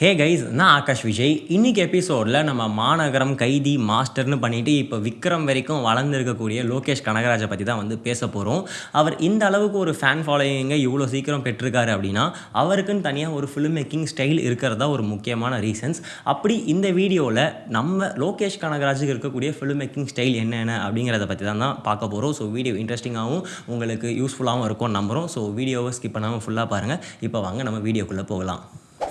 Hey guys நான் ஆகாஷ் விஜய். இன்னைக்கு எபிசோடில் நம்ம மாநகரம் கைதி மாஸ்டர்னு பண்ணிவிட்டு இப்போ விக்ரம் வரைக்கும் வளர்ந்துருக்கக்கூடிய லோகேஷ் கனகராஜை பற்றி தான் வந்து பேச போகிறோம் அவர் இந்த அளவுக்கு ஒரு ஃபேன் ஃபாலோயிங்கை இவ்வளோ சீக்கிரம் பெற்றிருக்காரு அப்படின்னா அவருக்குன்னு தனியாக ஒரு ஃபிலிம் மேக்கிங் ஸ்டைல் இருக்கிறதா ஒரு முக்கியமான ரீசன்ஸ் அப்படி இந்த வீடியோவில் நம்ம லோகேஷ் கனகராஜுக்கு இருக்கக்கூடிய ஃபிலிம் மேக்கிங் ஸ்டைல் என்னென்ன அப்படிங்கிறத பற்றி தான் தான் பார்க்க போகிறோம் ஸோ வீடியோ இன்ட்ரெஸ்டிங்காகவும் உங்களுக்கு யூஸ்ஃபுல்லாகவும் இருக்கும் நம்புகிறோம் ஸோ வீடியோவை ஸ்கிப் பண்ணாமல் ஃபுல்லாக பாருங்கள் இப்போ வாங்க நம்ம வீடியோக்குள்ளே போகலாம்.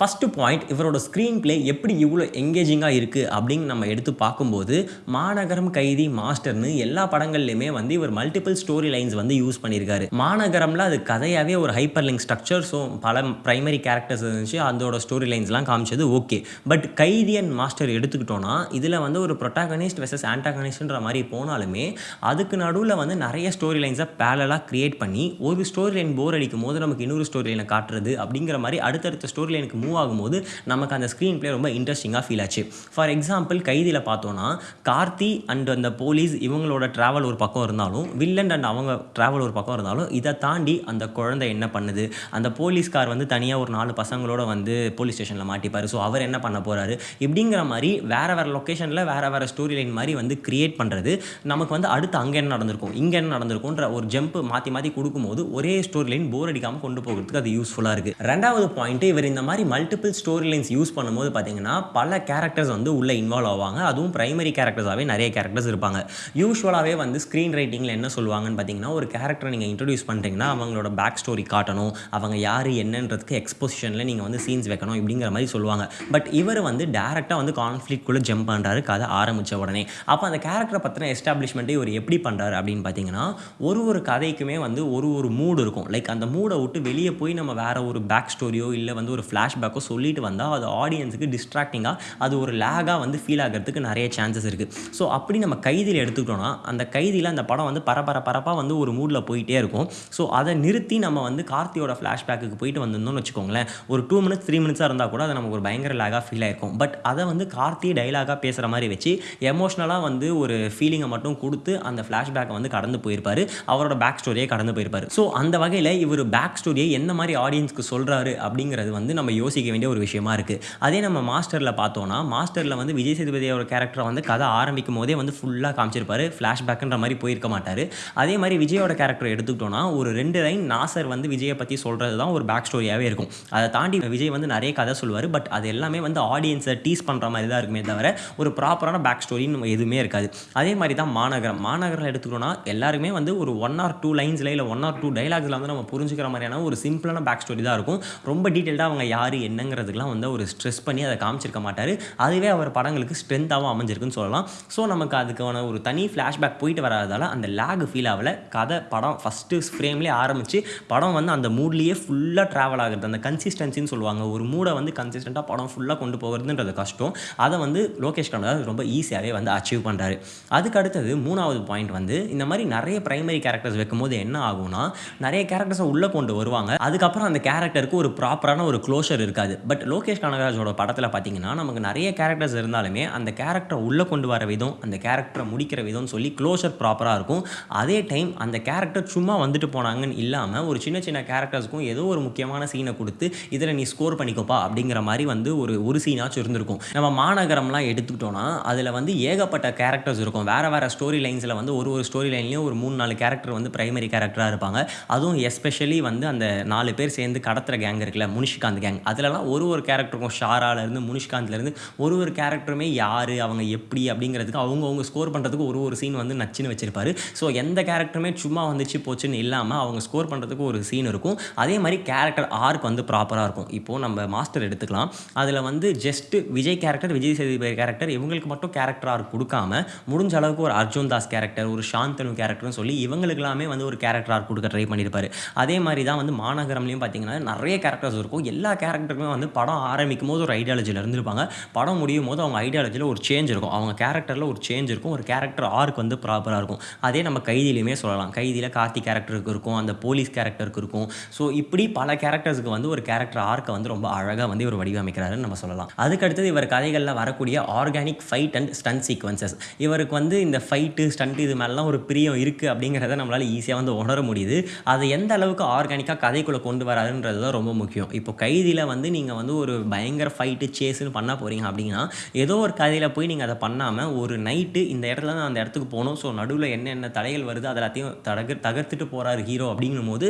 ஃபஸ்ட்டு பாயிண்ட் இவரோட ஸ்க்ரீன் பிளே எப்படி இவ்வளோ எங்கேஜிங்காக இருக்குது அப்படின்னு நம்ம எடுத்து பார்க்கும்போது மாநகரம் கைதி மாஸ்டர்னு எல்லா படங்கள்லையுமே வந்து இவர் மல்டிபிள் ஸ்டோரி லைன்ஸ் வந்து யூஸ் பண்ணியிருக்காரு. மாநகரம்ல அது கதையாகவே ஒரு ஹைப்பர் லிங்க் ஸ்ட்ரக்சர் ஸோ பல ப்ரைமரி கேரக்டர்ஸ் இருந்துச்சு அதோட ஸ்டோரி லைன்ஸ்லாம் காமிச்சது okay but Kaithi and Master எடுத்துக்கிட்டோன்னா இதில் வந்து ஒரு ப்ரொட்டாகனிஸ்ட் வெர்சஸ் ஆன்டாகனிஸ்ட்ன்ற மாதிரி போனாலுமே அதுக்கு நடுவில் வந்து நிறைய ஸ்டோரி லைன்ஸை பேலலாக க்ரியேட் பண்ணி ஒரு ஸ்டோரி லைன் போர் அடிக்கும் போது நமக்கு இன்னொரு ஸ்டோரி லைனை காட்டுறது அப்படிங்கிற மாதிரி அடுத்தடுத்த ஸ்டோரி லைனுக்கு மூவ் மூவ் ஆகும்போது நமக்கு அந்த ஸ்க்ரீன் பிளே ரொம்ப இன்ட்ரெஸ்டிங்காக ஃபீல் ஆச்சு. ஃபார் எக்ஸாம்பிள் கைதியில் பார்த்தோன்னா கார்த்தி அண்ட் அந்த போலீஸ் இவங்களோட ட்ராவல் ஒரு பக்கம் இருந்தாலும் வில்லன் அண்ட் அவங்க ட்ராவல் ஒரு பக்கம் இருந்தாலும் இதை தாண்டி அந்த குழந்தை என்ன பண்ணுது? அந்த போலீஸ்கார் வந்து தனியாக ஒரு நாலு பசங்களோட வந்து போலீஸ் ஸ்டேஷனில் மாட்டிப்பார். ஸோ அவர் என்ன பண்ண போகிறாரு இப்படிங்கிற மாதிரி வேறு வேறு லொக்கேஷனில் வேறு வேறு ஸ்டோரி லைன் மாதிரி வந்து கிரியேட் பண்ணுறது நமக்கு வந்து அடுத்து அங்கே என்ன நடந்திருக்கும்? இங்கே என்ன நடந்திருக்கும்ன்ற ஒரு ஜம்ப் மாற்றி மாற்றி கொடுக்கும்போது ஒரே ஸ்டோரி லைன் போர் அடிக்காமல் கொண்டு போகிறதுக்கு அது யூஸ்ஃபுல்லாக இருக்குது ரெண்டாவது பாயிண்ட்டு இவர் இந்த மாதிரி மல்டிபிள் ஸ்டோரி லைன்ஸ் யூஸ் பண்ணும்போது பார்த்தீங்கன்னா பல கேரக்டர்ஸ் வந்து உள்ளே இன்வால்வ் ஆவாங்க. அதுவும் ப்ரைமரி கேரக்டர்ஸாகவே நிறைய கேரக்டர்ஸ் இருப்பாங்க. யூஸ்வலாகவே வந்து ஸ்க்ரீன் ரைட்டிங்கில் என்ன சொல்லுவாங்கன்னு பார்த்தீங்கன்னா ஒரு கேரக்டரை நீங்கள் இன்ட்ரடியூஸ் பண்ணுறீங்கன்னா அவங்களோட பேக் ஸ்டோரி காட்டணும். அவங்க யார் என்னன்றதுக்கு எக்ஸ்போசிஷனில் நீங்கள் வந்து சீன்ஸ் வைக்கணும் இப்படிங்கிற மாதிரி சொல்லுவாங்க. பட் இவர் வந்து டேரெக்டாக வந்து கான்ஃப்ளிக்ட்குள்ளே ஜம்ப் பண்ணுறாரு கதை ஆரம்பித்த உடனே. அப்போ அந்த கேரக்டரை பற்றின எஸ்டாப்ளிஷ்மெண்ட்டை இவர் எப்படி பண்ணுறாரு அப்படின்னு பார்த்தீங்கன்னா ஒரு ஒரு கதைக்குமே வந்து ஒரு ஒரு மூடு இருக்கும். லைக் அந்த மூடை விட்டு வெளியே போய் நம்ம வேறு ஒரு பேக் ஸ்டோரியோ இல்லை வந்து ஒரு ஃப்ளாஷ்பேக்கோ சொல்லிட்டு வந்தால் அது ஆடியன்ஸுக்கு டிஸ்ட்ராக்டிங்காக அது ஒரு லேகாக வந்து ஃபீல் ஆகிறதுக்கு நிறைய சான்சஸ் இருக்குது ஸோ அப்படி நம்ம கைதியில் எடுத்துக்கிட்டோம்னா அந்த கைதியில் அந்த படம் வந்து பரபர பரப்பாக வந்து ஒரு மூடில் போயிட்டே இருக்கும். ஸோ அதை நிறுத்தி நம்ம வந்து கார்த்தியோட ஃப்ளாஷ்பேக்கு போயிட்டு வந்திருந்தோம்னு வச்சுக்கோங்களேன் ஒரு டூ மினிட்ஸ் த்ரீ மினிட்ஸாக இருந்தால் கூட அது நமக்கு ஒரு பயங்கர லேகாக ஃபீல் ஆயிருக்கும். பட் அதை வந்து கார்த்தி டைலாகாக பேசுகிற மாதிரி வச்சு எமோஷ்னலாக வந்து ஒரு ஃபீலிங்கை மட்டும் கொடுத்து அந்த ஃப்ளாஷ்பேக்கை வந்து கடந்து போயிருப்பார். அவரோட பேக் ஸ்டோரியே கடந்து போயிருப்பார். ஸோ அந்த வகையில் இவர் பேக் ஸ்டோரியை என்ன மாதிரி ஆடியன்ஸ்க்கு சொல்கிறாரு அப்படிங்கிறது வந்து நம்ம யோசிக்க வேண்டிய ஒரு விஷயமா இருக்குது அதே நம்ம மாஸ்டரில் பார்த்தோன்னா மாஸ்டரில் வந்து விஜய் சேதுபதியோட கேரக்டரை வந்து கதை ஆரம்பிக்கும் போதே வந்து ஃபுல்லாக காமிச்சிருப்பாரு. ஃப்ளாஷ்பேக்குன்ற மாதிரி போயிருக்க மாட்டார். அதே மாதிரி விஜயோட கேரக்டர் எடுத்துக்கிட்டோன்னா ஒரு ரெண்டு லைன் நாசர் வந்து விஜயை பற்றி சொல்கிறது தான் ஒரு பேக் ஸ்டோரியாகவே இருக்கும். அதை தாண்டி விஜய் வந்து நிறைய கதை சொல்லுவார். பட் அது எல்லாமே வந்து ஆடியன்ஸை டீஸ் பண்ணுற மாதிரி தான் இருக்குமே தவிர ஒரு ப்ராப்பரான பேக் ஸ்டோரின்னு எதுவுமே இருக்காது. அதே மாதிரி தான் மாநகரம். மாநகரம் எடுத்துக்கிட்டோன்னா எல்லாருமே வந்து ஒரு ஒன் ஆர் டூ லைன்ஸில் இல்லை ஒன் ஆர் டூ டைலாக்ஸில் வந்து நம்ம புரிஞ்சுக்கிற மாதிரியான ஒரு சிம்பிளான பேக் ஸ்டோரி தான் இருக்கும். ரொம்ப டீட்டெயில்டாக அவங்க யார் என்னங்கிறதுக்கெலாம் வந்து ஒரு ஸ்ட்ரெஸ் பண்ணி அதை காமிச்சிருக்க மாட்டார். அதுவே அவர் படங்களுக்கு ஸ்ட்ரென்த்தாகவும் அமைஞ்சிருக்குன்னு சொல்லலாம். ஸோ நமக்கு அதுக்கான ஒரு தனி ஃப்ளாஷ்பேக் போயிட்டு வராதால அந்த லேக் ஃபீல் ஆகல. கதை படம் ஃபஸ்ட்டு ஃப்ரேம்லேயே ஆரம்பித்து படம் வந்து அந்த மூட்லேயே ஃபுல்லாக ட்ராவல் ஆகுறது. அந்த கன்சிஸ்டன்சின்னு சொல்லுவாங்க. ஒரு மூடை வந்து கன்சிஸ்டண்ட்டாக படம் ஃபுல்லாக கொண்டு போகிறதுன்றது கஷ்டம். அதை வந்து லோகேஷ் கனகராஜ் ரொம்ப ஈஸியாகவே வந்து அச்சீவ் பண்ணுறாரு அதுக்கு அடுத்தது மூணாவது பாயிண்ட் வந்து இந்த மாதிரி நிறைய பிரைமரி கேரக்டர்ஸ் வைக்கும்போது என்ன ஆகும்னா நிறைய கேரக்டர்ஸை உள்ளே கொண்டு வருவாங்க. அதுக்கப்புறம் அந்த கேரக்டருக்கு ஒரு ப்ராப்பரான ஒரு க்ளோஷர் இருக்காது. பட் லோகேஷ் கனகராஜோட படத்தில் பார்த்தீங்கன்னா நமக்கு நிறைய கேரக்டர்ஸ் இருந்தாலுமே அந்த கேரக்டரை உள்ளே கொண்டு வர விதம் அந்த கேரக்டரை முடிக்கிற விதம்னு சொல்லி க்ளோஷர் ப்ராப்பராக இருக்கும். அதே டைம் அந்த கேரக்டர் சும்மா வந்துட்டு போனாங்கன்னு இல்லாமல் ஒரு சின்ன சின்ன கேரக்டர்ஸ்க்கும் ஏதோ ஒரு முக்கியமான சீனை கொடுத்து இதில் நீ ஸ்கோர் பண்ணிக்கோப்பா அப்படிங்கிற மாதிரி வந்து ஒரு ஒரு சீனாச்சும் இருந்திருக்கும். நம்ம மாநகரம்லாம் எடுத்துக்கிட்டோன்னா அதில் வந்து ஏகப்பட்ட கேரக்டர்ஸ் இருக்கும். வேறு வேறு ஸ்டோரி லைன்ஸில் வந்து ஒரு ஒரு ஸ்டோரி லைன்லேயும் ஒரு மூணு நாலு கேரக்டர் வந்து ப்ரைமரி கேரக்டராக இருப்பாங்க. அதுவும் எஸ்பெஷலி வந்து அந்த நாலு பேர் சேர்ந்து கடத்துகிற கேங் இருக்குல்ல முனிஷிகாந்த் கேங் அதிலலாம் ஒரு ஒரு கேரக்டருக்கும் ஷாராலேருந்து முனிஷ்காந்த்லேருந்து ஒரு ஒரு கேரக்டருமே யார் அவங்க எப்படி அப்படிங்கிறதுக்கு அவங்கவுங்க ஸ்கோர் பண்ணுறதுக்கு ஒரு ஒரு சீன் வந்து நச்சுன்னு வச்சிருப்பாரு. ஸோ எந்த கேரக்டருமே சும்மா வந்துச்சு போச்சுன்னு இல்லாமல் அவங்க ஸ்கோர் பண்ணுறதுக்கு ஒரு சீன் இருக்கும். அதே மாதிரி கேரக்டர் ஆர்க் வந்து ப்ராப்பராக இருக்கும். இப்போது நம்ம மாஸ்டர் எடுத்துக்கலாம். அதில் வந்து just Vijay character Vijay Sethupathi character இவங்களுக்கு மட்டும் கேரக்டர் ஆர்க் கொடுக்காம முடிஞ்ச அளவுக்கு ஒரு அர்ஜுன் தாஸ் கேரக்டர் ஒரு சாந்தனு கேரக்டர்னு சொல்லி இவங்களுக்கு எல்லாமே வந்து ஒரு கேரக்டர் ஆர்க் கொடுக்க ட்ரை பண்ணியிருப்பாரு அதே மாதிரி தான் வந்து மாநகரம்லேயும் பார்த்தீங்கன்னா நிறைய கேரக்டர்ஸ் இருக்கும். எல்லா கேரக்டர் கேரக்டருக்குமே வந்து படம் ஆரம்பிக்கும் போது ஒரு ஐடியாலஜியில் இருந்திருப்பாங்க. படம் முடியும் போது அவங்க ஐடியாலஜியில் ஒரு சேஞ்ச் இருக்கும். அவங்க கேரக்டரில் ஒரு சேஞ்ச் இருக்கும். ஒரு கேரக்டர் ஆர்க் வந்து ப்ராப்பராக இருக்கும். அதே நம்ம கைதிலையுமே சொல்லலாம். கைதியில் கார்த்தி கேரக்டருக்கு இருக்கும். அந்த போலீஸ் கேரக்டருக்கு இருக்கும். ஸோ இப்படி பல கேரக்டர்ஸுக்கு வந்து ஒரு கேரக்டர் ஆர்க்கை வந்து ரொம்ப அழகாக வந்து இவர் வடிவமைக்கிறாருன்னு நம்ம சொல்லலாம். அதுக்கடுத்தது இவர் கதைகளில் வரக்கூடிய organic fight and stun sequences இவருக்கு வந்து இந்த ஃபைட்டு ஸ்டண்ட் இது மேலாம் ஒரு பிரியம் இருக்குது அப்படிங்கிறத நம்மளால் ஈஸியாக வந்து உணர முடியுது. அதை எந்த அளவுக்கு ஆர்கானிக்காக கதைக்குள்ளே கொண்டு வராதுன்றது தான் ரொம்ப முக்கியம். இப்போ கைதியில் வந்து வந்து நீங்கள் வந்து ஒரு பயங்கர ஃபைட்டு சேஸுன்னு பண்ண போகிறீங்க அப்படின்னா ஏதோ ஒரு கதையில் போய் நீங்கள் அதை பண்ணாமல் ஒரு நைட்டு இந்த இடத்துல தான் அந்த இடத்துக்கு போகணும். ஸோ நடுவில் என்னென்ன தடைகள் வருது அது எல்லாத்தையும் தகர் தகர்த்துட்டு போகிறாரு ஹீரோ அப்படிங்கும்போது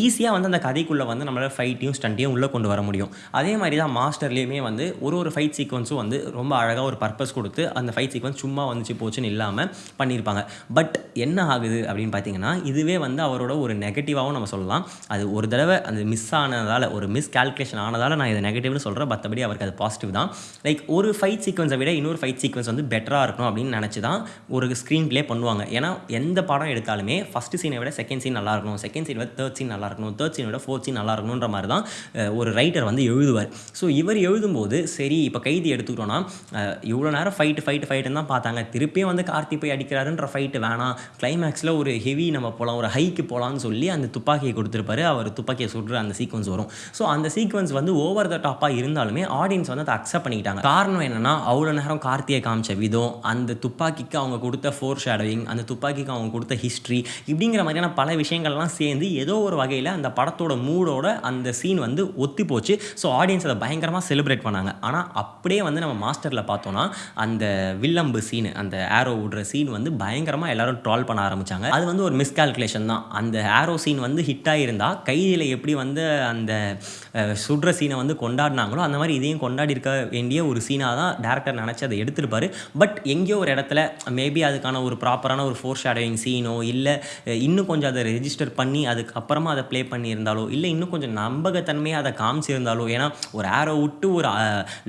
ஈஸியாக வந்து அந்த கதைக்குள்ளே வந்து நம்மளால் ஃபைட்டையும் ஸ்டண்ட்டையும் உள்ளே கொண்டு வர முடியும். அதே மாதிரி தான் மாஸ்டர்லேயுமே வந்து ஒரு ஒரு ஃபைட் சீக்வன்ஸும் வந்து ரொம்ப அழகாக ஒரு பர்பஸ் கொடுத்து அந்த ஃபைட் சீக்வன்ஸ் சும்மா வந்துச்சு போச்சுன்னு இல்லாமல் பண்ணியிருப்பாங்க பட் என்ன ஆகுது அப்படின்னு பார்த்தீங்கன்னா இதுவே வந்து அவரோட ஒரு நெகட்டிவாகவும் நம்ம சொல்லலாம். அது ஒரு தடவை அந்த மிஸ் ஆனதால் ஒரு மிஸ் கால்குலேஷன் ஆனதால் நான் இதை நெகட்டிவ்னு சொல்கிறேன் மற்றபடி அவருக்கு அது பாசிட்டிவ் தான். லைக் ஒரு ஃபைட் சீக்வன்ஸை விட இன்னொரு ஃபைட் சீக்வன்ஸ் வந்து பெட்டராக இருக்கணும் அப்படின்னு நினச்சி தான் ஒரு ஸ்க்ரீன் ப்ளே பண்ணுவாங்க. ஏன்னா எந்த படம் எடுத்தாலுமே ஃபஸ்ட்டு சீனை விட செகண்ட் சீன் நல்லா இருக்கணும். செகண்ட் சீன் விட தேர்ட் சீன் நல்லா இருக்கணும். தேர்ட் சீனை விட ஃபோர்த் சீன் நல்லா இருக்கணுன்ற மாதிரி தான் ஒரு ரைட்டர் வந்து எழுதுவார். ஸோ இவர் எழுதும்போது சரி இப்போ கைதி எடுத்துக்கிட்டோன்னா இவ்வளோ நேரம் ஃபைட்டு ஃபைட்டு ஃபைட்டுன்னு தான் பார்த்தாங்க. திருப்பியும் வந்து கார்த்தி போய் அடிக்கிறாருன்ற ஃபைட்டு வேணாம். கிளைமேக்ஸில் ஒரு ஹெவி நம்ம போகலாம் ஒரு ஹைக்கு போகலான்னு சொல்லி அந்த துப்பாக்கியை கொடுத்துருப்பாரு. அவர் துப்பாக்கியை சுடுற அந்த சீக்வன்ஸ் வரும். ஸோ அந்த சீக்வன்ஸ் வந்து ஓவர் த டாப்பாக இருந்தாலுமே ஆடியன்ஸ் வந்து அதை அக்செப்ட் பண்ணிக்கிட்டாங்க. காரணம் என்னன்னா அவ்வளோ நேரம் கார்த்தியை காமிச்ச விதம் அந்த துப்பாக்கிக்கு அவங்க கொடுத்த ஃபோர் ஷேடோவிங் அந்த துப்பாக்கிக்கு அவங்க கொடுத்த ஹிஸ்ட்ரி இப்படிங்கிற மாதிரியான பல விஷயங்கள்லாம் சேர்ந்து ஏதோ ஒரு வகையில் அந்த படத்தோட மூடோட அந்த சீன் வந்து ஒத்தி போச்சு. ஸோ ஆடியன்ஸ் அதை பயங்கரமாக செலிப்ரேட் பண்ணாங்க. ஆனால் அப்படியே வந்து நம்ம மாஸ்டரில் பார்த்தோன்னா அந்த வில்லம்பு சீன் அந்த ஆரோ விடுற சீன் வந்து பயங்கரமாக எல்லாரும் ட்ரால் பண்ண ஆரம்பித்தாங்க அது வந்து ஒரு மிஸ்கால்குலேஷன் தான். அந்த ஆரோ சீன் வந்து ஹிட் ஆகியிருந்தால் கைதியில் எப்படி வந்து அந்த அஹ், சுடுற சீனை வந்து கொண்டாடினாங்களோ அந்த மாதிரி இதையும் கொண்டாடி இருக்க வேண்டிய ஒரு சீனாக தான் டேரக்டர் நினச்சி அதை எடுத்திருப்பார். பட் எங்கேயோ ஒரு இடத்துல மேபி அதுக்கான ஒரு ப்ராப்பரான ஒரு ஃபோர் ஷேடோவிங் சீனோ இல்லை இன்னும் கொஞ்சம் அதை ரெஜிஸ்டர் பண்ணி அதுக்கப்புறமா அதை ப்ளே பண்ணியிருந்தாலோ இல்லை இன்னும் கொஞ்சம் நம்பகத்தன்மையாக அதை காமிச்சிருந்தாலோ ஏன்னா ஒரு ஆரோ விட்டு ஒரு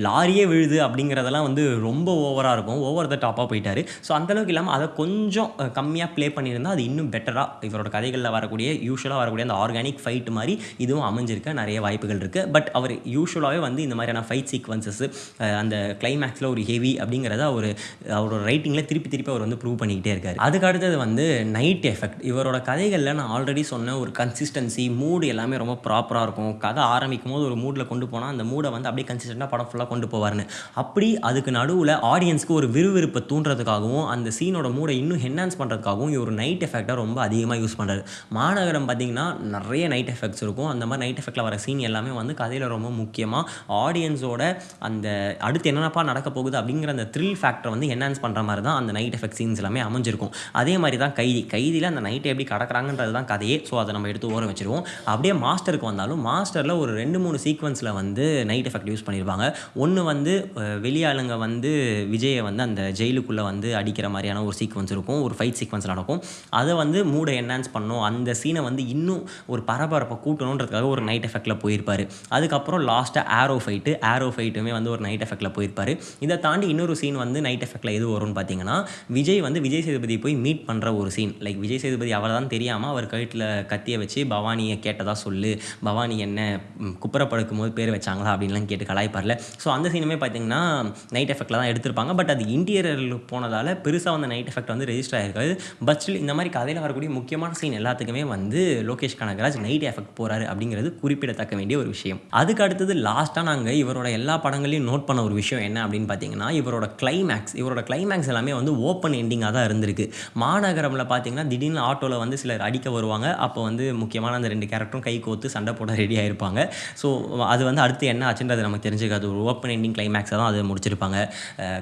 லாரியே விழுது அப்படிங்கிறதெல்லாம் வந்து ரொம்ப ஓவராக இருக்கும். ஓவர் த டாப்பாக போயிட்டார். ஸோ அந்தளவுக்கு இல்லாமல் அதை கொஞ்சம் கம்மியாக ப்ளே பண்ணியிருந்தால் அது இன்னும் பெட்டராக இவரோட கதைகளில் வரக்கூடிய யூஸ்வலாக வரக்கூடிய அந்த ஆர்கானிக் ஃபைட் மாதிரி இதுவும் அமைஞ்சிருக்க நிறைய வாய்ப்புகள் இருக்குது பட் அவர் யூஸ்வலாகவே வந்து இந்த மாதிரியான ஃபைட் சீக்வன்சஸ் அந்த கிளைமேக்ஸில் ஒரு ஹெவி அப்படிங்கிறத அவர் அவரோட ரைட்டிங்கில் திருப்பி திருப்பி அவர் வந்து ப்ரூவ் பண்ணிக்கிட்டே இருக்காரு. அதுக்கு அடுத்தது வந்து நைட் எஃபெக்ட் இவரோட கதைகளில் நான் ஆல்ரெடி சொன்ன ஒரு கன்சிஸ்டன்சி மூடு எல்லாமே ரொம்ப ப்ராப்பராக இருக்கும். கதை ஆரம்பிக்கும் போது ஒரு மூடில் கொண்டு போனால் அந்த மூடை வந்து அப்படியே கன்சிஸ்டண்ட்டாக படம் ஃபுல்லாக கொண்டு போவார்னு அப்படி அதுக்கு நடுவில் ஆடியன்ஸ்க்கு ஒரு விறுவிறுப்பை தூண்டுறதுக்காகவும் அந்த சீனோட மூடை இன்னும் என்ஹான்ஸ் பண்ணுறதுக்காகவும் இவர் நைட் எஃபெக்டாக ரொம்ப அதிகமாக யூஸ் பண்ணுறாரு மாநகரம் பார்த்தீங்கன்னா நிறைய நைட் எஃபெக்ட்ஸ் இருக்கும். அந்த மாதிரி நைட் எஃபெக்ட்டில் வர சீன் எல்லாமே வந்து கதையில் ரொம்ப முக்கியமாக ஆடியன்ஸோட அந்த அடுத்து என்னென்னப்பா நடக்க போகுது அப்படிங்கிற அந்த த்ரில் ஃபேக்டரை வந்து என்ஹான்ஸ் பண்ணுற மாதிரி தான் அந்த நைட் எஃபெக்ட் சீன்ஸ் எல்லாமே அமைஞ்சிருக்கும். அதே மாதிரி தான் கைதி. கைதியில் அந்த நைட்டை எப்படி கடக்கிறாங்கன்றது தான் கதையே. ஸோ அதை நம்ம எடுத்து ஓரம் வச்சுருவோம். அப்படியே மாஸ்டருக்கு வந்தாலும் மாஸ்டரில் ஒரு ரெண்டு மூணு சீக்வன்ஸில் வந்து நைட் எஃபெக்ட் யூஸ் பண்ணியிருப்பாங்க ஒன்று வந்து வெளியாளுங்க வந்து விஜயை வந்து அந்த ஜெயிலுக்குள்ளே வந்து அடிக்கிற மாதிரியான ஒரு சீக்வன்ஸ் இருக்கும். ஒரு ஃபைட் சீக்வன்ஸ் நடக்கும். அதை வந்து மூடை என்ஹான்ஸ் பண்ணும். அந்த சீனை வந்து இன்னும் ஒரு பரபரப்பை கூட்டணுன்றதுக்காக ஒரு நைட் எஃபெக்ட்டில் போயிருப்பார். அதுக்கப்புறம் லாஸ்ட்டாக ஆரோ ஃபைட்டு ஆரோ ஃபைட்டுமே வந்து ஒரு நைட் எஃபெக்ட்டில் போயிருப்பார். இதை தாண்டி இன்னொரு சீன் வந்து நைட் எஃபெக்ட்டில் எது வரும்னு பார்த்தீங்கன்னா விஜய் வந்து விஜய் சேதுபதி போய் மீட் பண்ணுற ஒரு சீன் லைக் விஜய் சேதுபதி அவள் தான் தெரியாமல் அவர் கழுத்தில் கத்தியை வச்சு பவானியை கேட்டதாக சொல்லு. பவானி என்ன ம், குப்புற படுக்கும் போது பேர் வச்சாங்களா அப்படின்லாம் கேட்டு கலாய்ப்பார்ல. ஸோ அந்த சீனுமே பார்த்தீங்கன்னா நைட் எஃபெக்ட்டில் தான் எடுத்திருப்பாங்க. பட் அது இன்டீரியரில் போனதால் பெருசாக வந்து நைட் எஃபெக்ட் வந்து ரெஜிஸ்டர் ஆகிருக்காது பட் ஸ்டில் இந்த மாதிரி கதையில் வரக்கூடிய முக்கியமான சீன் எல்லாத்துக்குமே வந்து லோகேஷ் கனகராஜ் நைட் எஃபெக்ட் போகிறாரு அப்படிங்கிறது குறிப்பிடத்தக்க வேண்டிய ஒரு விஷயம். அதுக்கு அடுத்தது லாஸ்ட்டாக நாங்கள் இவரோட எல்லா படங்களையும் நோட் பண்ண ஒரு விஷயம் என்ன அப்படின்னு பார்த்தீங்கன்னா இவரோட கிளைமேக்ஸ் இவரோட கிளைமேக்ஸ் எல்லாமே வந்து ஓப்பன் எண்டிங்காக தான் இருந்திருக்கு. மாநகரமில் பார்த்தீங்கன்னா திடீர்னு ஆட்டோவில் வந்து சிலர் அடிக்க வருவாங்க. அப்போ வந்து முக்கியமான அந்த ரெண்டு கேரக்டரும் கை கோத்து சண்டை போட ரெடி ஆயிருப்பாங்க. ஸோ அது வந்து அடுத்து என்ன ஆச்சுன்றது நமக்கு தெரிஞ்சுக்காது. ஒரு ஓப்பன் எண்டிங் கிளைமேக்ஸை தான் அதை முடிச்சிருப்பாங்க.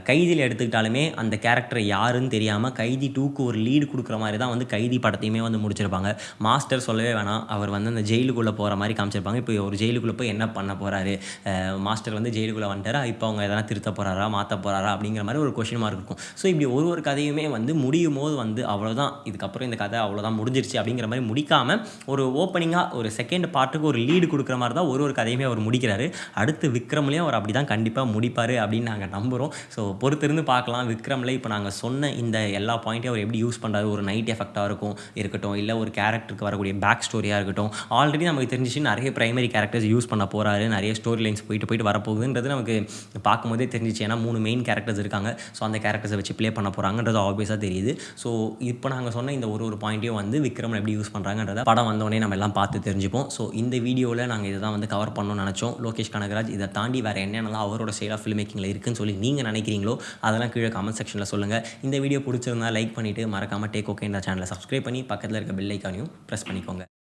கைதியில் எடுத்துக்கிட்டாலுமே அந்த கேரக்டர் யாருன்னு தெரியாமல் கைதி டூக்கு ஒரு லீடு கொடுக்குற மாதிரி தான் வந்து கைதி படத்தையுமே வந்து முடிச்சிருப்பாங்க. மாஸ்டர் சொல்லவே வேணாம். அவர் வந்து அந்த ஜெயிலுக்குள்ளே போகிற மாதிரி காமிச்சிருப்பாங்க. இப்போ ஒரு ஜெயிலுக்குள்ளே போய் என்ன பண்ண போகிறாரு மாஸ்டர் வந்து ஜெயிலுக்குள்ளே வந்துட்டாரா? இப்போ அவங்க எதனா திருத்த போகிறாரா மாற்ற போகிறாரா அப்படிங்கிற மாதிரி ஒரு கொஷின் மார்க் இருக்கும். ஸோ இப்படி ஒரு ஒரு கதையுமே வந்து முடியும் போது வந்து அவ்வளோதான் இதுக்கப்புறம் இந்த கதை அவ்வளோதான் முடிஞ்சிருச்சு அப்படிங்கிற மாதிரி முடிக்காமல் ஒரு ஓப்பனிங்காக ஒரு செகண்ட் பார்ட்டுக்கு ஒரு லீடு கொடுக்குற மாதிரி தான் ஒரு ஒரு கதையுமே அவர் முடிக்கிறாரு. அடுத்து விக்ரம்லேயும் அவர் அப்படி தான் கண்டிப்பாக முடிப்பார் அப்படின்னு நாங்கள் நம்புகிறோம் ஸோ பொறுத்திருந்து பார்க்கலாம். விக்ரமில் இப்போ நாங்கள் சொன்ன இந்த எல்லா பாயிண்ட்டையும் அவர் எப்படி யூஸ் பண்ணுறாரு ஒரு நைட் எஃபெக்டாக இருக்கும் இருக்கட்டும். இல்லை ஒரு கேரக்டருக்கு வரக்கூடிய பேக் ஸ்டோரியாக இருக்கட்டும். ஆல்ரெடி நமக்கு தெரிஞ்சிச்சு நிறைய ப்ரைமரி கேரக்டர்ஸ் யூஸ் பண்ண போகிறாரு நிறைய ஸ்டோரி லைன்ஸ் போயிட்டு போயிட்டு வரப்போகுதுன்றது நமக்கு பார்க்கும்போதே தெரிஞ்சிச்சு. ஏன்னா மூணு மெயின் கேரக்டர்ஸ் இருக்காங்க. ஸோ அந்த கேரக்டர்ஸை வச்சு ப்ளே பண்ண போகிறாங்கன்றது ஆப்வியஸாக தெரியுது. ஸோ இப்போ நாங்கள் சொன்ன இந்த ஒரு ஒரு பாயிண்ட்டையும் வந்து விக்ரமில் எப்படி யூஸ் பண்ணுறாங்கன்றத படம் வந்தோடனே நம்ம எல்லாம் பார்த்து தெரிஞ்சுப்போம். ஸோ இந்த வீடியோவில் நாங்கள் இதை தான் வந்து கவர் பண்ணணும்னு நினச்சோம். லோகேஷ் கனகராஜ் இதை தாண்டி வேறு என்னென்னலாம் அவரோட ஸ்டைல் ஆஃப் ஃபில்ம் மேக்கிங்கில் இருக்குன்னு சொல்லி நீங்கள் நினைக்கிறீங்களோ அதெல்லாம் கீழே கமெண்ட் செக்ஷனில் சொல்லுங்கள் இந்த வீடியோ பிடிச்சிருந்தா லைக் பண்ணிவிட்டு மறக்காமல் டேக் ஓகே இந்த சேனலை சப்ஸ்கிரைப் பண்ணி பக்கத்தில் இருக்க பெல் ஐக்கானையும் ப்ரெஸ் பண்ணிக்கோங்க.